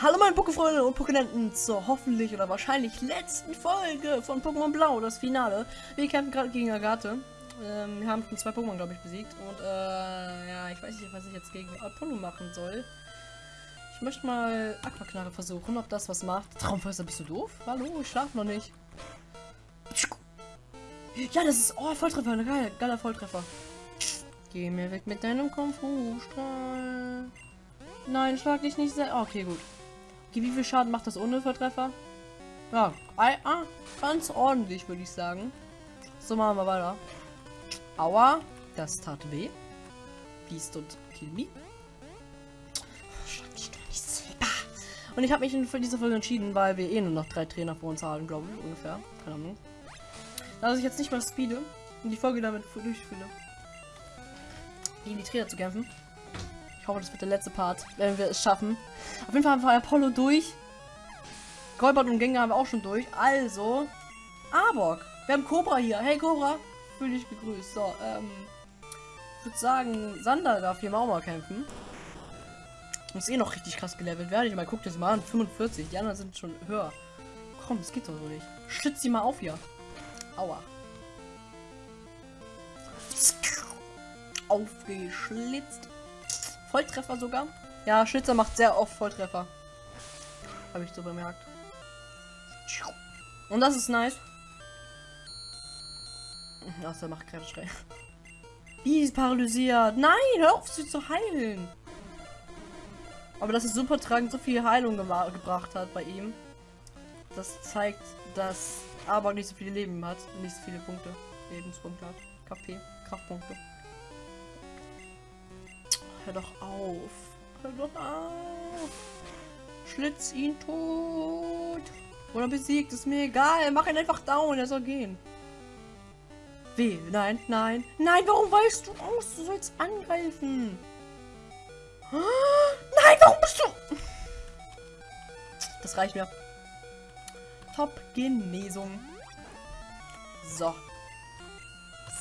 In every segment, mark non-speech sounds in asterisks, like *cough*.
Hallo meine Pokéfreunde und Pokénenten zur hoffentlich oder wahrscheinlich letzten Folge von Pokémon Blau, das Finale. Wir kämpfen gerade gegen Agathe. Ähm, wir haben schon zwei Pokémon, glaube ich, besiegt. Und äh, ja, ich weiß nicht, was ich jetzt gegen Apollo machen soll. Ich möchte mal Aquaknarre versuchen, ob das was macht. Traumfäuster, bist du doof? Hallo, ich schlaf noch nicht. Ja, das ist... Oh, Volltreffer, geil, geiler Volltreffer. Geh mir weg mit deinem Kung-Fu-Strahl. Nein, schlag dich nicht sehr... Okay, gut. Okay, wie viel Schaden macht das ohne Volltreffer? Ja, ah, ganz ordentlich, würde ich sagen. So, machen wir weiter. Aua, das tat weh. Please don't kill me. Und ich habe mich für diese Folge entschieden, weil wir eh nur noch drei Trainer vor uns haben, glaube ich, ungefähr. Keine Ahnung. Da ich jetzt nicht mal speede und die Folge damit durchfühle, gegen die Trainer zu kämpfen. Hoffe, das wird der letzte Part, wenn wir es schaffen. Auf jeden Fall haben wir Apollo durch. Golbert und Gänger haben wir auch schon durch. Also, Arbok. Wir haben Cobra hier. Hey Cobra, fühl dich gegrüßt. So, ähm, ich würde sagen, Sander darf hier auch mal kämpfen. Muss eh noch richtig krass gelevelt werden. Ich mal, guck das mal an. 45. Die anderen sind schon höher. Komm, das geht doch so nicht. Schützt sie mal auf hier. Aua. Aufgeschlitzt. Volltreffer sogar. Ja, Schlitzer macht sehr oft Volltreffer. Habe ich so bemerkt. Und das ist nice. Ach, der macht Kräfteschrei. Wie ist paralysiert? Nein, hör auf, sie zu heilen. Aber dass es super tragend so viel Heilung gebracht hat bei ihm. Das zeigt, dass aber nicht so viele Leben hat. Nicht so viele Punkte. Lebenspunkte hat. KP, Kraftpunkte. Hör doch auf. Hör doch auf. Schlitz ihn tot. Oder besiegt, ist mir egal. Mach ihn einfach down, er soll gehen. Weh, nein, nein. Nein, warum weißt du aus? Du sollst angreifen. Nein, warum bist du... Das reicht mir. Top-Genesung. So.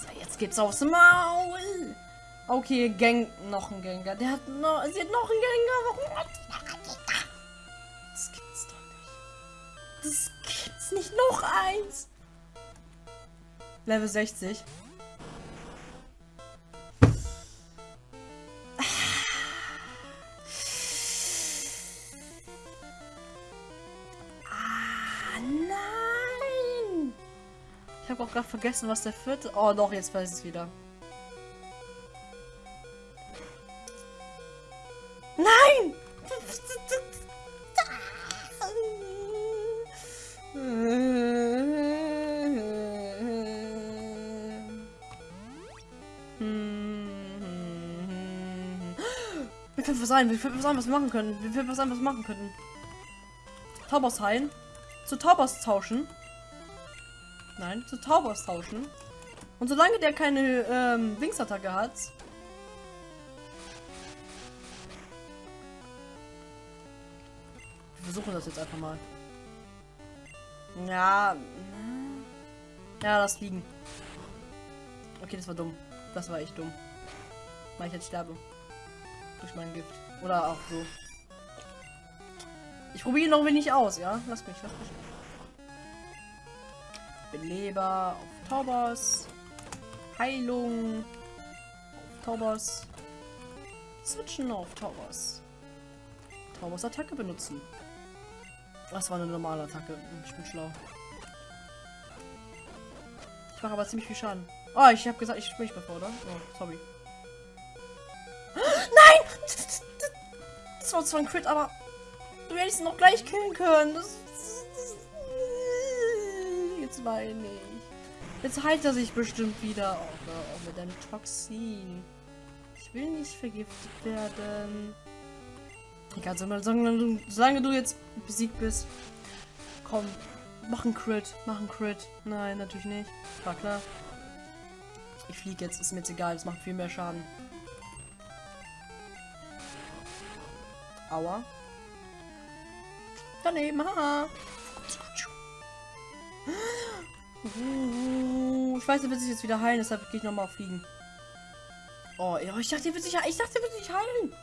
So, jetzt geht's aufs Maul. Okay, Gang, noch ein Gengar. Der hat noch, sie hat noch einen Gengar. Warum? Das gibt's doch nicht. Das gibt's nicht. Noch eins. Level 60. Ich habe auch gerade vergessen, was der vierte... Oh, doch, jetzt weiß ich es wieder. Was sein, wir können was sein, was wir machen können. Wir können was sein, was wir machen können. Taubos heilen. Zu Taubos tauschen. Nein, zu Taubos tauschen. Und solange der keine ähm, Wingsattacke hat. Wir versuchen das jetzt einfach mal. Ja. Ja, das liegen. Okay, das war dumm. Das war echt dumm. Weil ich jetzt sterbe. Durch mein Gift. Oder auch so. Ich probiere noch wenig aus, ja? Lass mich, lass mich. Beleber auf Taubos. Heilung auf Taubos. Switchen auf Taubos. Taubos Attacke benutzen. Das war eine normale Attacke. Ich bin schlau. Ich mache aber ziemlich viel Schaden. Oh, ich habe gesagt, ich sprich bevor, oder? Oh, sorry. Das war zwar ein Crit, aber du hättest ihn noch gleich killen können. Das Jetzt weine ich. Jetzt heilt er sich bestimmt wieder. Oh, oh, mit einem Toxin. Ich will nicht vergiftet werden. Egal, solange, solange du jetzt besiegt bist. Komm, mach ein Crit. Mach ein Crit. Nein, natürlich nicht. War klar. Ich fliege jetzt, ist mir jetzt egal. Es macht viel mehr Schaden. Aua. Daneben, haha. Ich weiß, er wird sich jetzt wieder heilen, deshalb gehe ich nochmal fliegen. Oh, ich dachte, er wird sich, ich dachte, er wird sich heilen.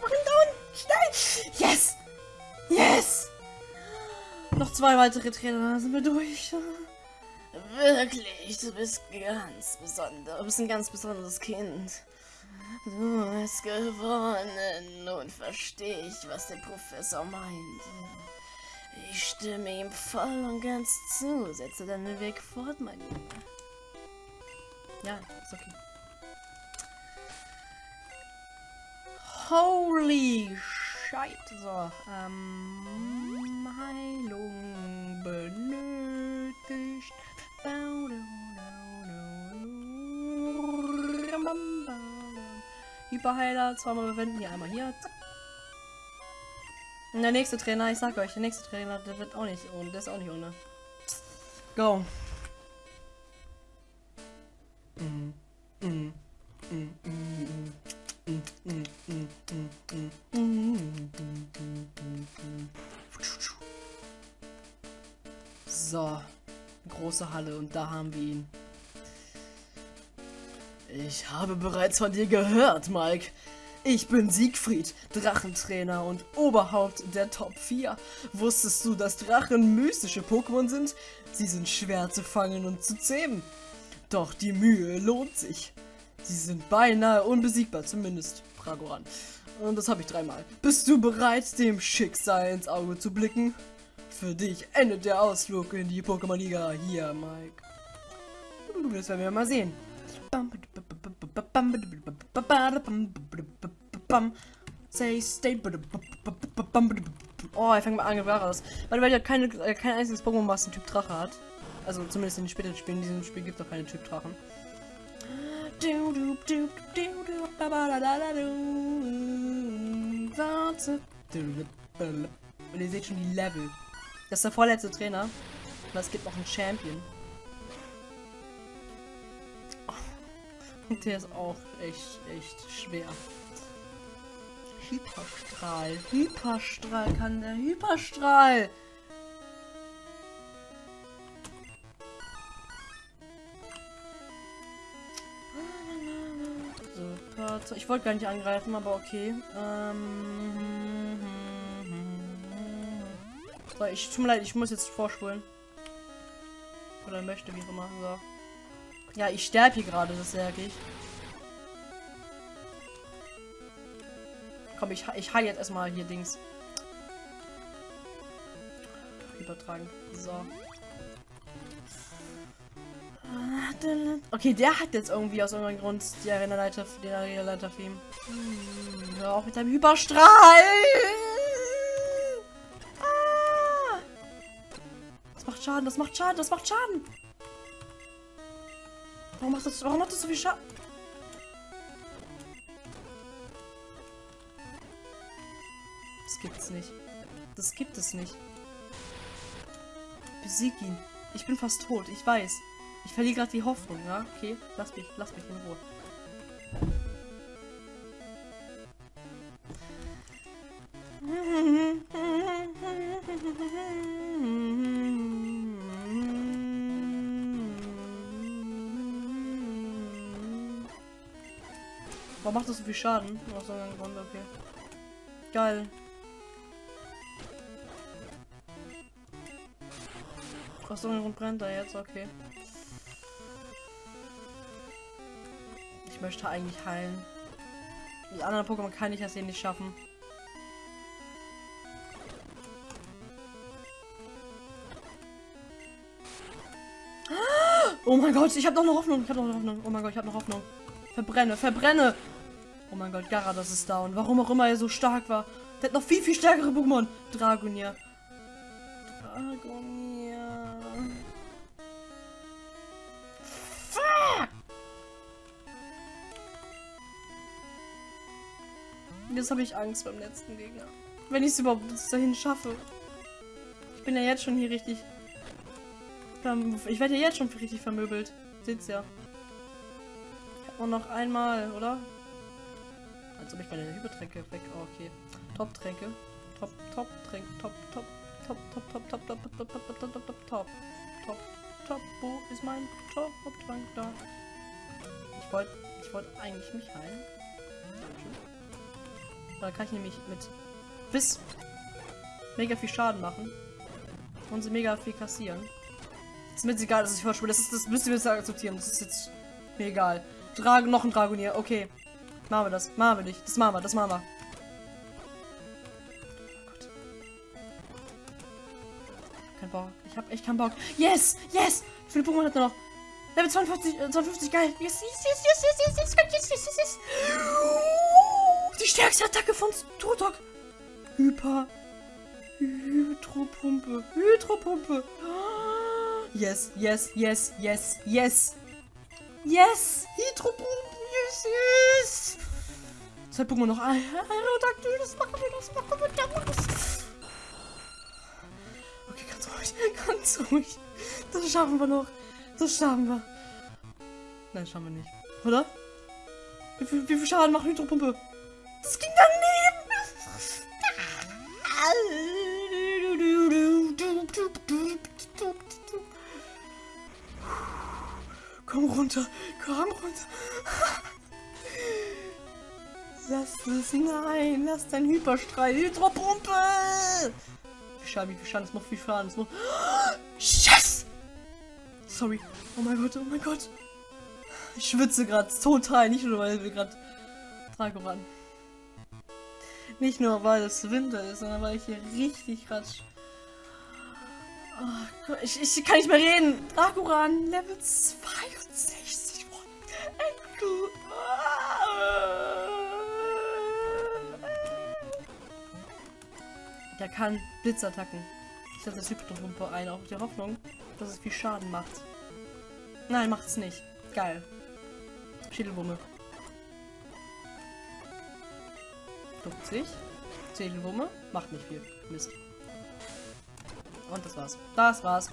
Mach ihn down! Schnell! Yes! Yes! Noch zwei weitere Trainer, dann sind wir durch. Wirklich, du bist ganz besonders. Du bist ein ganz besonderes Kind. Du hast gewonnen. Nun verstehe ich, was der Professor meinte. Ich stimme ihm voll und ganz zu. Setze deinen Weg fort, mein Junge. Ja, ist okay. Holy shit. So, ähm, Heilung. Hyperheiler, zweimal verwenden, die einmal hier. Und der nächste Trainer, ich sag euch, der nächste Trainer, der wird auch nicht ohne, der ist auch nicht ohne. Go. So große Halle und da haben wir ihn. Ich habe bereits von dir gehört, Mike. Ich bin Siegfried, Drachentrainer und Oberhaupt der Top 4. Wusstest du, dass Drachen mystische Pokémon sind? Sie sind schwer zu fangen und zu zähmen. Doch die Mühe lohnt sich. Sie sind beinahe unbesiegbar, zumindest Pragoran. Und das habe ich dreimal. Bist du bereit, dem Schicksal ins Auge zu blicken? Für dich endet der Ausflug in die Pokémon-Liga hier, Mike. Das werden wir mal sehen. Say stay. Oh, er fängt mal an, raus. Weil, weil er keine, äh, kein einziges Pokémon, was einen Typ Drache hat. Also zumindest in den späteren Spielen. In diesem Spiel gibt es auch keine Typ Drachen. Und ihr seht schon die Level. Das ist der vorletzte Trainer. Und es gibt noch einen Champion. Und der ist auch echt, echt schwer. Hyperstrahl. Hyperstrahl kann der Hyperstrahl. Ich wollte gar nicht angreifen, aber okay. Ähm, so, ich tut mir leid, ich muss jetzt vorspulen. Oder möchte, wie auch immer. So. Ja, ich sterbe hier gerade, das merke ich. Komm, ich, ich heile jetzt erstmal hier Dings. Übertragen. So. Okay, der hat jetzt irgendwie aus irgendeinem Grund die Arena-Leiter, den Arena-Leiter für ihn. Hm, hör mit deinem Hyperstrahl! Schaden, das macht Schaden, das macht Schaden! Warum macht das, warum macht das so viel Schaden? Das gibt's nicht. Das gibt es nicht. Besieg ihn. Ich bin fast tot, ich weiß. Ich verliere gerade die Hoffnung, ja? Okay, lass mich, lass mich in Ruhe. Das so viel Schaden? Aus irgendeinem Grund, okay. Geil. Aus irgendeinem Grund brennt er jetzt, okay. Ich möchte eigentlich heilen. Die anderen Pokémon kann ich das hier nicht schaffen. Oh mein Gott, ich habe noch eine Hoffnung. Ich habe noch eine Hoffnung. Oh mein Gott, ich habe noch Hoffnung. Verbrenne, verbrenne. Oh mein Gott, Garados ist down. Warum auch immer er so stark war. Der hat noch viel, viel stärkere Pokémon. Dragonier. Dragonier. Fuck! Jetzt habe ich Angst beim letzten Gegner. Wenn ich es überhaupt bis dahin schaffe. Ich bin ja jetzt schon hier richtig... Ich werde ja jetzt schon richtig vermöbelt. Seht's ja. Und noch einmal, oder? Als ob ich meine Hypertränke weg. Oh, okay. Top-Tränke. Top, top, Tränke. Top, top, top, top, top, top, top, top, top, top, top, top, top, top, top, top. Wo ist mein Top-Trank da? Ich wollte, ich wollte eigentlich mich heilen. Da kann ich nämlich mit bis mega viel Schaden machen. und sie mega viel kassieren. Ist mir jetzt egal, dass ich vorspiele. Das, ist, das müsst ihr jetzt akzeptieren. Das ist jetzt mir egal. Drag noch ein Dragonier. Okay. Machen wir das. Machen wir nicht. Das machen wir. Das machen wir. Kein Bock. Ich hab echt keinen Bock. Yes! Yes! Wie viele Pokémon hat er noch? Level 52, äh, 52, geil. Yes, yes, yes, yes, yes, yes, yes, yes, yes, yes, yes. Die stärkste Attacke von Totok. Hyper. Hydropumpe. Hydropumpe. Yes, yes, yes, yes, yes. Yes! Hydropumpe. Yes. Zwei Pokémon noch. Aerodactyl, das machen wir, das machen wir. Das. Okay, ganz ruhig, ganz ruhig. Das schaffen wir noch. Das schaffen wir. Nein, schaffen wir nicht. Oder? Wie viel, wie viel Schaden macht Hydropumpe? Das ging daneben! Komm runter, komm runter. Lass es, nein, lass dein Hyperstrahl, Hydropumpe! Wie viel Schaden, wie viel Schaden, das macht viel Schaden, das macht... Yes! Sorry. Oh mein Gott, oh mein Gott. Ich schwitze gerade total, nicht nur weil wir gerade Dragoran. Nicht nur weil es Winter ist, sondern weil ich hier richtig gerade. Oh, ich, ich kann nicht mehr reden. Dragoran, Level 62. Der kann Blitzattacken. Ich setze das Hypnotrumpe ein, auf die Hoffnung, dass es viel Schaden macht. Nein, macht es nicht. Geil. Schädelwumme. 50. Schädelwumme. Macht nicht viel. Mist. Und das war's. Das war's.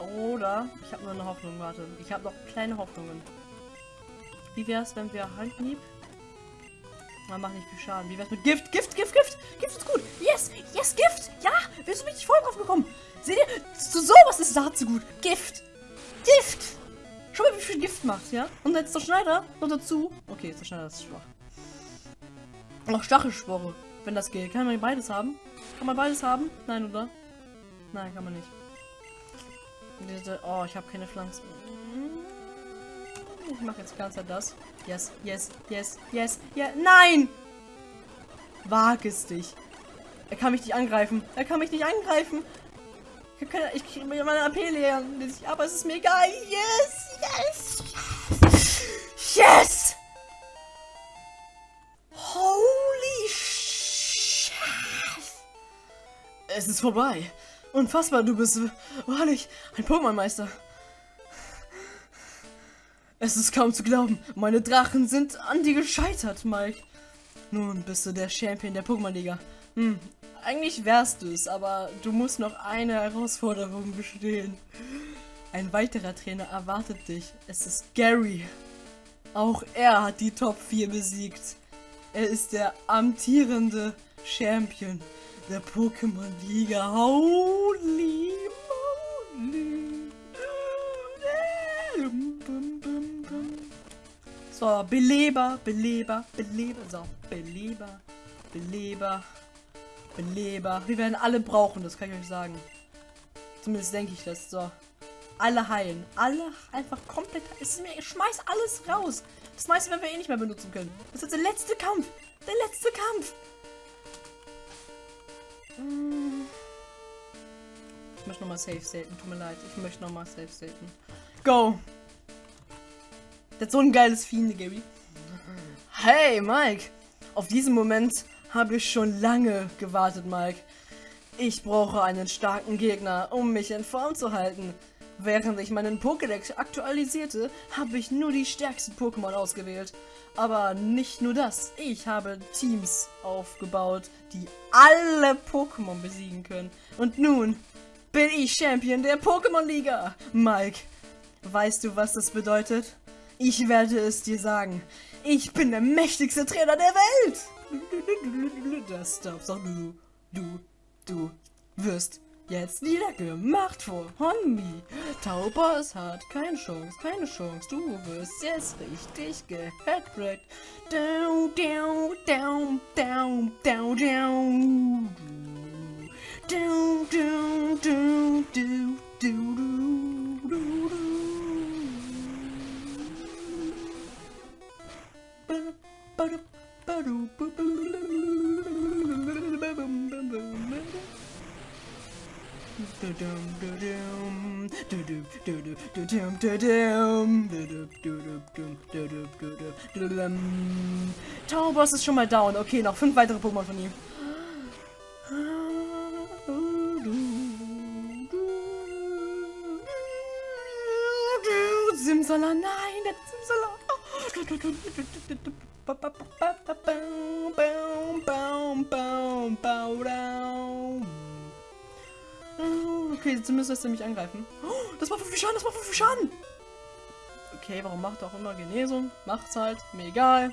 Oder ich habe nur eine Hoffnung, warte. Ich habe noch kleine Hoffnungen. Wie wär's, wenn wir Handhieb? Man macht nicht viel Schaden. Wie wär's mit Gift? Gift, Gift, Gift! Gift ist gut! Yes! Yes, Gift! Ja! Wir sind richtig voll drauf gekommen! Seht ihr? So, sowas ist dazu gut. Gift! Gift! Schau mal, wie viel Gift macht, ja? Und jetzt der Schneider noch dazu. Okay, jetzt der Schneider ist schwach. Noch Stachelspore, wenn das geht. Kann man beides haben? Kann man beides haben? Nein, oder? Nein, kann man nicht. Oh, ich habe keine Pflanzen. Ich mache jetzt ganz das. Yes, yes, yes, yes, ja. Nein! Wag es dich. Er kann mich nicht angreifen. Er kann mich nicht angreifen. Ich kann ich meine AP leer. Aber es ist mir egal. Yes, yes, yes. Yes! Holy shit! Es ist vorbei. Unfassbar, du bist wahrlich ein Pokémon-Meister. Es ist kaum zu glauben. Meine Drachen sind an dir gescheitert, Mike. Nun bist du der Champion der Pokémon-Liga. Hm, eigentlich wärst du es, aber du musst noch eine Herausforderung bestehen. Ein weiterer Trainer erwartet dich. Es ist Gary. Auch er hat die Top 4 besiegt. Er ist der amtierende Champion der Pokémon-Liga. Holy moly. So, Beleber, Beleber, Beleber. So, Beleber, Beleber. Beleber. Wir werden alle brauchen, das kann ich euch sagen. Zumindest denke ich das. So. Alle heilen. Alle einfach komplett. Es mir, ich schmeiß alles raus. Das meiste werden wir eh nicht mehr benutzen können. Das ist der letzte Kampf. Der letzte Kampf. Ich möchte nochmal safe staten. Tut mir leid. Ich möchte nochmal safe staten. Go. Das ist so ein geiles Fiende, Gaby. Hey, Mike. Auf diesen Moment habe ich schon lange gewartet, Mike. Ich brauche einen starken Gegner, um mich in Form zu halten. Während ich meinen Pokédex aktualisierte, habe ich nur die stärksten Pokémon ausgewählt. Aber nicht nur das, ich habe Teams aufgebaut, die alle Pokémon besiegen können. Und nun bin ich Champion der Pokémon-Liga. Mike, weißt du, was das bedeutet? Ich werde es dir sagen. Ich bin der mächtigste Trainer der Welt. Das darfst auch du. Du, du wirst jetzt niedergemacht von Honmi. Taubos hat keine Chance, keine Chance. Du wirst jetzt richtig gehackbrackt. Down, down, down, down, down, down. Du, du, du, du, du, du, du, Tauboss ist schon mal down. Okay, noch fünf weitere Pokémon von ihm. Simsala, nein, der Simsala. Okay, zumindest lässt er mich angreifen. Oh, Das macht 5 Schaden, das macht 5 Schaden. Okay, warum macht er auch immer Genesung? Macht's halt, mir egal.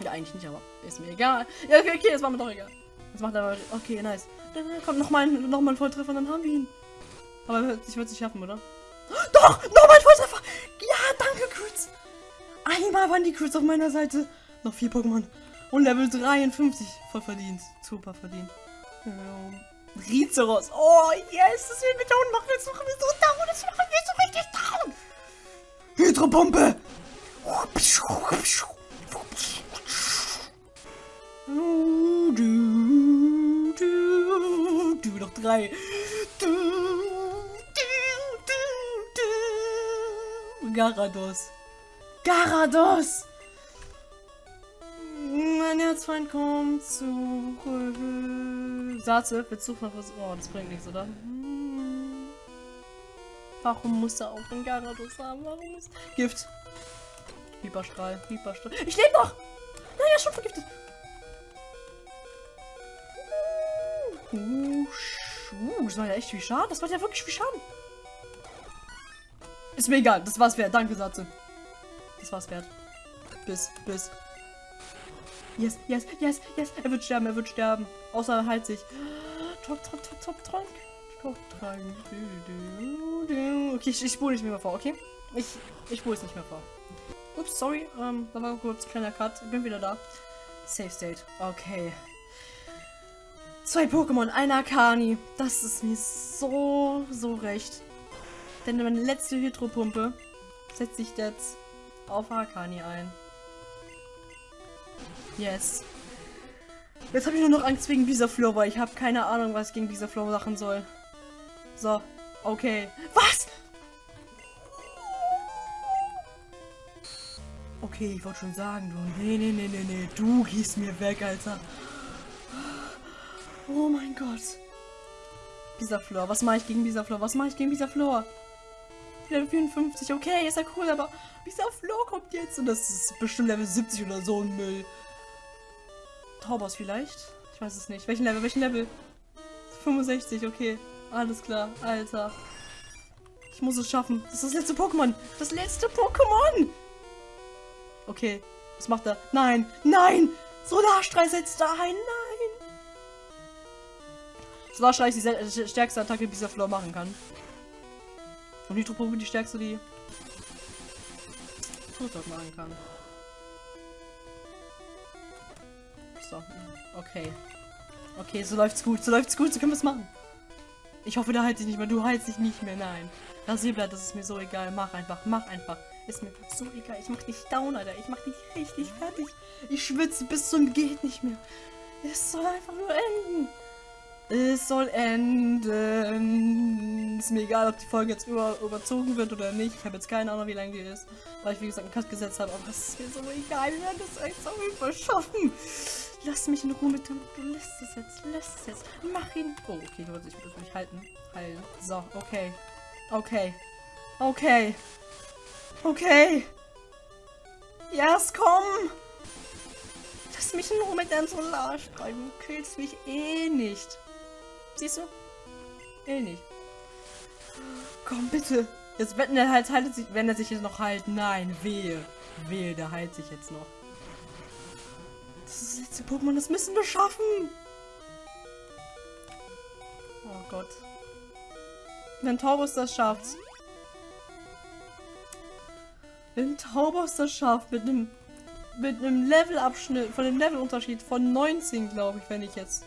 Ja, eigentlich nicht, aber ist mir egal. Ja, okay, okay, das war mir doch egal. Das macht aber. Okay, nice. Dann kommt nochmal noch mal ein Volltreffer und dann haben wir ihn. Aber er ich würde es nicht schaffen, oder? Doch! Nochmal ein Volltreffer! Ja, danke, Crits! Einmal waren die Crits auf meiner Seite. Noch vier Pokémon. Und Level 53. Voll verdient. Super verdient. Ähm, Rizeros. Oh, yes! Das wird mit down machen. Jetzt machen wir so down. Das machen wir so richtig down. Hydropumpe! Du, du, du, du, noch drei. Du, du, du, du. Garados. Garados! Mein Herzfeind kommt zurück. Satze, willst du noch was? Oh, das bringt nichts, oder? Hm. Warum muss er auch den Garados haben? Warum muss. Gift. Hyperstrahl, Hyperstrahl. Ich lebe noch! Naja, schon vergiftet. Uh, uh, das war ja echt viel Schaden. Das war ja wirklich viel Schaden. Ist mir egal, das war's wert. Danke, Satze. Das war's wert. Bis, bis. Yes, yes, yes, yes. Er wird sterben, er wird sterben. Außer er heilt sich. Top, top, top, top, Trank. Top, Trank. Okay, ich, ich spule nicht mehr vor, okay? Ich, ich spule es nicht mehr vor. Ups, sorry. Ähm, da war kurz ein kleiner Cut. Ich bin wieder da. Safe State. Okay. Zwei Pokémon, ein Akani. Das ist mir so, so recht. Denn meine letzte Hydropumpe setzt sich jetzt auf Akani ein. Yes. Jetzt habe ich nur noch Angst wegen Bisaflor, weil ich habe keine Ahnung, was ich gegen Bisaflor machen soll. So, okay. Was? Okay, ich wollte schon sagen, du. Nee, nee, nee, nee, nee. Du gehst mir weg, Alter. Oh mein Gott. Bisaflor, was mache ich gegen Bisaflor? Was mache ich gegen Bisaflor? Level 54, okay, ist ja cool, aber Bisaflor kommt jetzt und das ist bestimmt Level 70 oder so ein Müll. Taubos vielleicht? Ich weiß es nicht. Welchen Level? Welchen Level? 65, okay. Alles klar, Alter. Ich muss es schaffen. Das ist das letzte Pokémon. Das letzte Pokémon! Okay, was macht er? Nein, nein! Solarstrahl setzt da ein, nein! Solarstrahl ist die stärkste Attacke, die dieser Floor machen kann. Und Nitropumpe die stärkste, die Totdog machen kann. So, okay. Okay, so läuft's gut, so läuft's gut, so können wir's machen. Ich hoffe, da halt dich nicht mehr. Du heilst dich nicht mehr, nein. Rasierblatt, das ist mir so egal. Mach einfach, mach einfach. Ist mir so egal. Ich mach dich down, Alter. Ich mach dich richtig fertig. Ich schwitze bis zum geht nicht mehr. Es soll einfach nur enden. Es soll enden. Ist mir egal, ob die Folge jetzt über, überzogen wird oder nicht. Ich habe jetzt keine Ahnung, wie lange die ist. Weil ich, wie gesagt, einen Cut gesetzt habe. Aber es ist mir so egal. Wir werden das echt auf jeden Fall schaffen. Lass mich in Ruhe mit dem. Lässt es jetzt. Lässt es jetzt. Mach ihn. Oh, okay, du ich muss mich halten. Heilen. So, okay. Okay. Okay. Okay. Yes, komm. Lass mich in Ruhe mit deinem Solarstrahl. Du killst mich eh nicht. Siehst du? Eh nicht. Komm, bitte. Jetzt wetten er halt, haltet sich, wenn er sich jetzt noch heilt. Nein, wehe. Wehe, der heilt sich jetzt noch. Das ist das letzte Pokémon, das müssen wir schaffen. Oh Gott. Wenn Taurus das schafft. Wenn Taurus das schafft, mit einem mit einem Levelabschnitt, von dem Levelunterschied von 19, glaube ich, wenn ich jetzt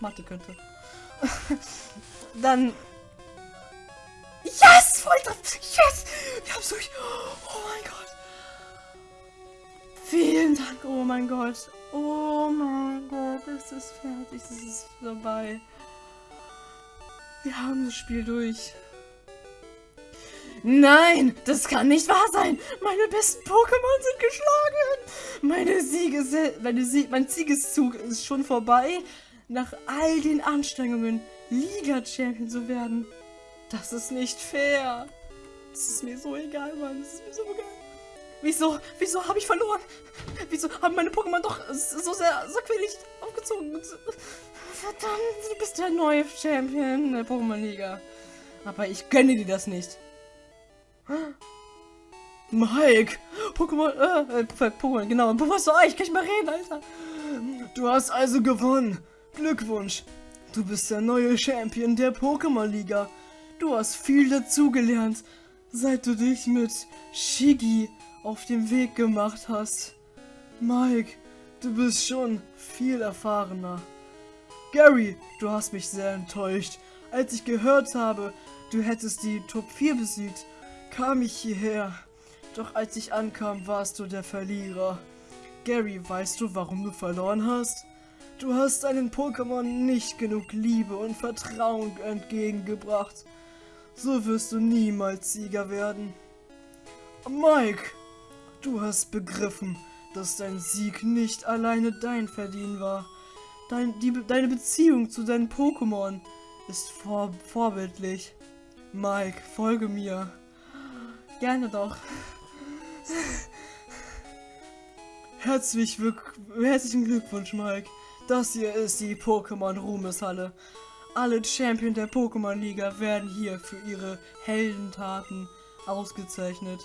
Mathe könnte. *laughs* Dann. Yes! Volltreffer! Yes! Wir haben es durch! Oh mein Gott! Vielen Dank! Oh mein Gott! Oh mein Gott! Es ist fertig! Es ist vorbei! Wir haben das Spiel durch! Nein, das kann nicht wahr sein. Meine besten Pokémon sind geschlagen. Meine Siege, meine Sie mein Siegeszug ist schon vorbei. Nach all den Anstrengungen, Liga-Champion zu werden. Das ist nicht fair. Das ist mir so egal, Mann. Das ist mir so egal. Wieso, wieso habe ich verloren? Wieso haben meine Pokémon doch so sehr sorgfältig aufgezogen? Verdammt, du bist der neue Champion der Pokémon-Liga. Aber ich gönne dir das nicht. Mike! Pokémon, äh, äh Pokémon, genau. Professor Eich, kann ich mal reden, Alter? Du hast also gewonnen. Glückwunsch. Du bist der neue Champion der Pokémon-Liga. Du hast viel dazugelernt, seit du dich mit Shiggy auf den Weg gemacht hast. Mike, du bist schon viel erfahrener. Gary, du hast mich sehr enttäuscht. Als ich gehört habe, du hättest die Top 4 besiegt, kam ich hierher. Doch als ich ankam, warst du der Verlierer. Gary, weißt du, warum du verloren hast? Du hast deinen Pokémon nicht genug Liebe und Vertrauen entgegengebracht. So wirst du niemals Sieger werden. Mike, du hast begriffen, dass dein Sieg nicht alleine dein Verdienen war. Dein, die, deine Beziehung zu deinen Pokémon ist vor, vorbildlich. Mike, folge mir. Gerne doch. Herzlich herzlichen Glückwunsch, Mike. Das hier ist die Pokémon Ruhmeshalle. Alle Champion der Pokémon Liga werden hier für ihre Heldentaten ausgezeichnet.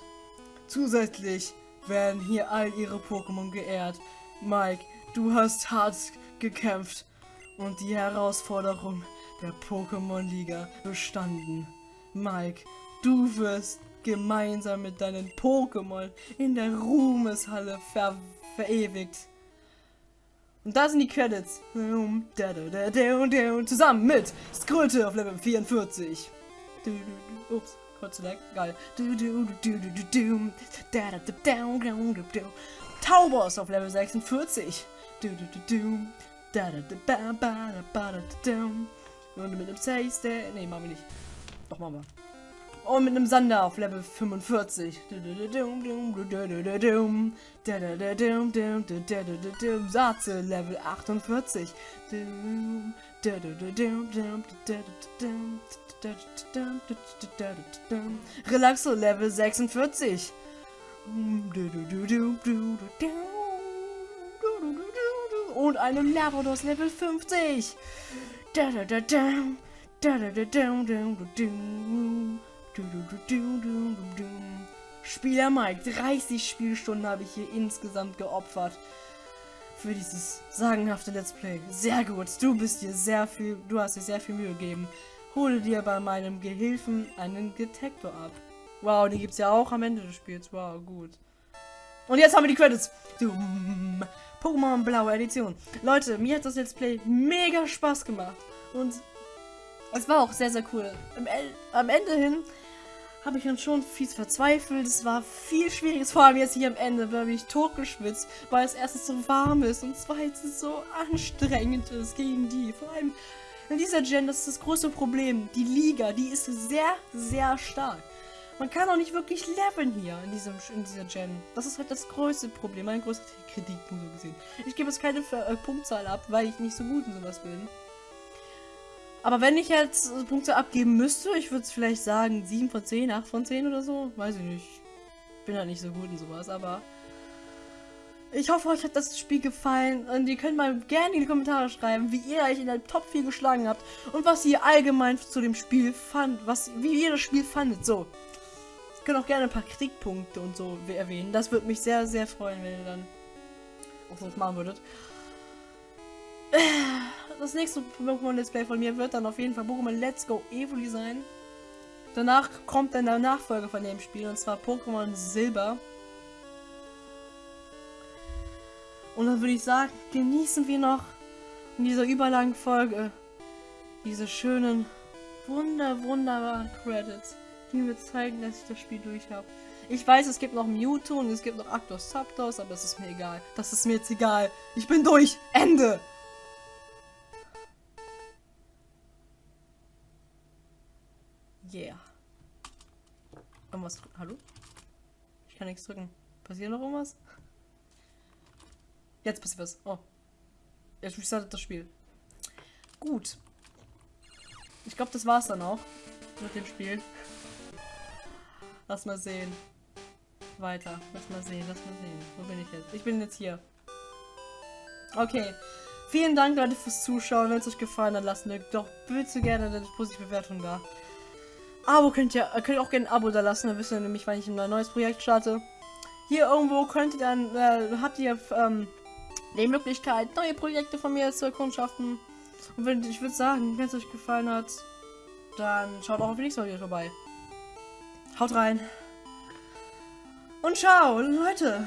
Zusätzlich werden hier all ihre Pokémon geehrt. Mike, du hast hart gekämpft und die Herausforderung der Pokémon Liga bestanden. Mike, du wirst gemeinsam mit deinen Pokémon in der Ruhmeshalle ver verewigt. Und da sind die Credits. Zusammen mit Skrulte auf Level 44. Ups, kurz lag. Geil. Taubos auf Level 46. Und mit dem Safe Ne, machen wir nicht. Doch, machen wir. Und mit einem Sander auf Level 45. Satze Level 48. Relaxo Level 46. Und einem Lavados Level 50. Spieler Mike, 30 Spielstunden habe ich hier insgesamt geopfert. Für dieses sagenhafte Let's Play. Sehr gut, du bist dir sehr viel, du hast dir sehr viel Mühe gegeben. Hole dir bei meinem Gehilfen einen Detektor ab. Wow, die gibt es ja auch am Ende des Spiels. Wow, gut. Und jetzt haben wir die Credits. Pokémon Blaue Edition. Leute, mir hat das Let's Play mega Spaß gemacht. Und es war auch sehr, sehr cool. Am, Ende hin habe ich dann schon fies verzweifelt. Es war viel Schwieriges, vor allem jetzt hier am Ende, weil ich totgeschwitzt, weil es erstens so warm ist und zweitens so anstrengend ist gegen die. Vor allem in dieser Gen, das ist das große Problem. Die Liga, die ist sehr, sehr stark. Man kann auch nicht wirklich leveln hier in, diesem, in dieser Gen. Das ist halt das größte Problem, mein größter Kritikpunkt so gesehen. Ich gebe jetzt keine äh, Punktzahl ab, weil ich nicht so gut in sowas bin. Aber wenn ich jetzt Punkte abgeben müsste, ich würde es vielleicht sagen 7 von 10, 8 von 10 oder so. Weiß ich nicht. Bin halt nicht so gut in sowas, aber... Ich hoffe, euch hat das Spiel gefallen und ihr könnt mal gerne in die Kommentare schreiben, wie ihr euch in der Top 4 geschlagen habt und was ihr allgemein zu dem Spiel fand, was, wie ihr das Spiel fandet, so. Ihr könnt auch gerne ein paar Kritikpunkte und so erwähnen, das würde mich sehr, sehr freuen, wenn ihr dann auch so machen würdet *sighs* das nächste Pokémon Let's Play von mir wird dann auf jeden Fall Pokémon Let's Go Evoli sein. Danach kommt dann der Nachfolger von dem Spiel und zwar Pokémon Silber. Und dann würde ich sagen, genießen wir noch in dieser überlangen Folge diese schönen, wunder, wunderbaren Credits, die mir zeigen, dass ich das Spiel durch habe. Ich weiß, es gibt noch Mewtwo und es gibt noch Actos Zapdos, aber es ist mir egal. Das ist mir jetzt egal. Ich bin durch. Ende. Yeah. Irgendwas. Hallo? Ich kann nichts drücken. Passiert noch irgendwas? Jetzt passiert was. Oh. Jetzt restartet das Spiel. Gut. Ich glaube, das war's dann auch mit dem Spiel. Lass mal sehen. Weiter. Lass mal sehen, lass mal sehen. Wo bin ich jetzt? Ich bin jetzt hier. Okay. Vielen Dank, Leute, fürs Zuschauen. Wenn es euch gefallen hat, lasst mir doch bitte gerne eine positive Bewertung da. Abo könnt ihr, könnt ihr auch gerne ein Abo da lassen, dann wisst ihr nämlich, wann ich ein neues Projekt starte. Hier irgendwo könnt ihr dann, äh, habt ihr ähm, die Möglichkeit, neue Projekte von mir zu erkundschaften. Und wenn, ich würde sagen, wenn es euch gefallen hat, dann schaut auch auf die nächste Video vorbei. Haut rein. Und ciao, Leute.